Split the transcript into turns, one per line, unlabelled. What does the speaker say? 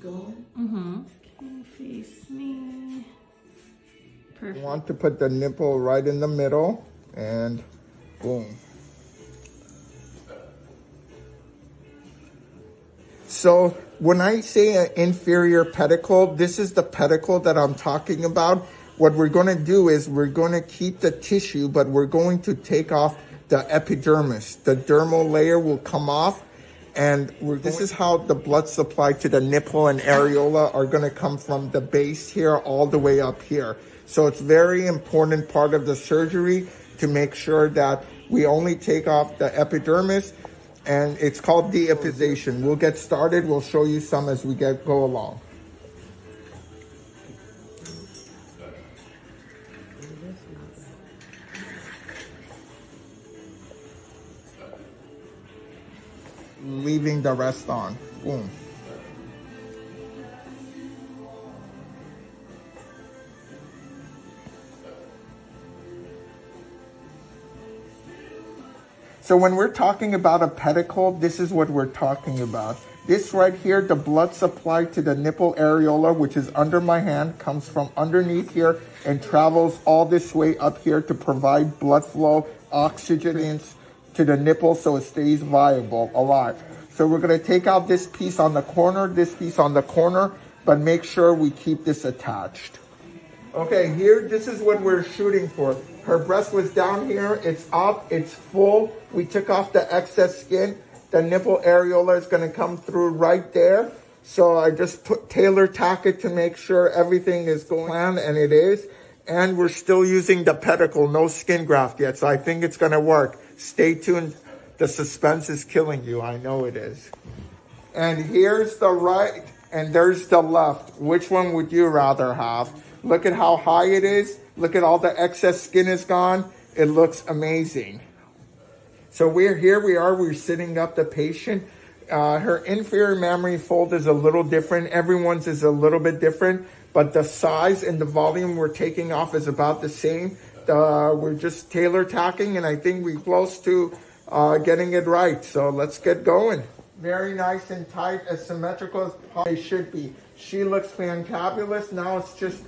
keep going.
Mm-hmm. Okay, face me. Perfect.
You want to put the nipple right in the middle and boom. So when I say an inferior pedicle, this is the pedicle that I'm talking about. What we're going to do is we're going to keep the tissue, but we're going to take off the epidermis. The dermal layer will come off and this is how the blood supply to the nipple and areola are going to come from the base here all the way up here. So it's very important part of the surgery to make sure that we only take off the epidermis and it's called deipization. We'll get started. We'll show you some as we get go along. Leaving the rest on. Boom. So when we're talking about a pedicle, this is what we're talking about. This right here, the blood supply to the nipple areola, which is under my hand, comes from underneath here and travels all this way up here to provide blood flow, oxygen to the nipple so it stays viable, alive. So we're gonna take out this piece on the corner, this piece on the corner, but make sure we keep this attached. Okay, here, this is what we're shooting for. Her breast was down here, it's up, it's full. We took off the excess skin. The nipple areola is gonna come through right there. So I just put tailor tack it to make sure everything is going on, and it is. And we're still using the pedicle, no skin graft yet, so I think it's gonna work. Stay tuned. The suspense is killing you, I know it is. And here's the right, and there's the left. Which one would you rather have? Look at how high it is. Look at all the excess skin is gone. It looks amazing. So we're here, we are, we're sitting up the patient. Uh, her inframammary fold is a little different. Everyone's is a little bit different, but the size and the volume we're taking off is about the same. Uh, we're just tailor tacking and I think we're close to uh, getting it right. So let's get going. Very nice and tight, as symmetrical as they should be. She looks fantabulous. Now it's just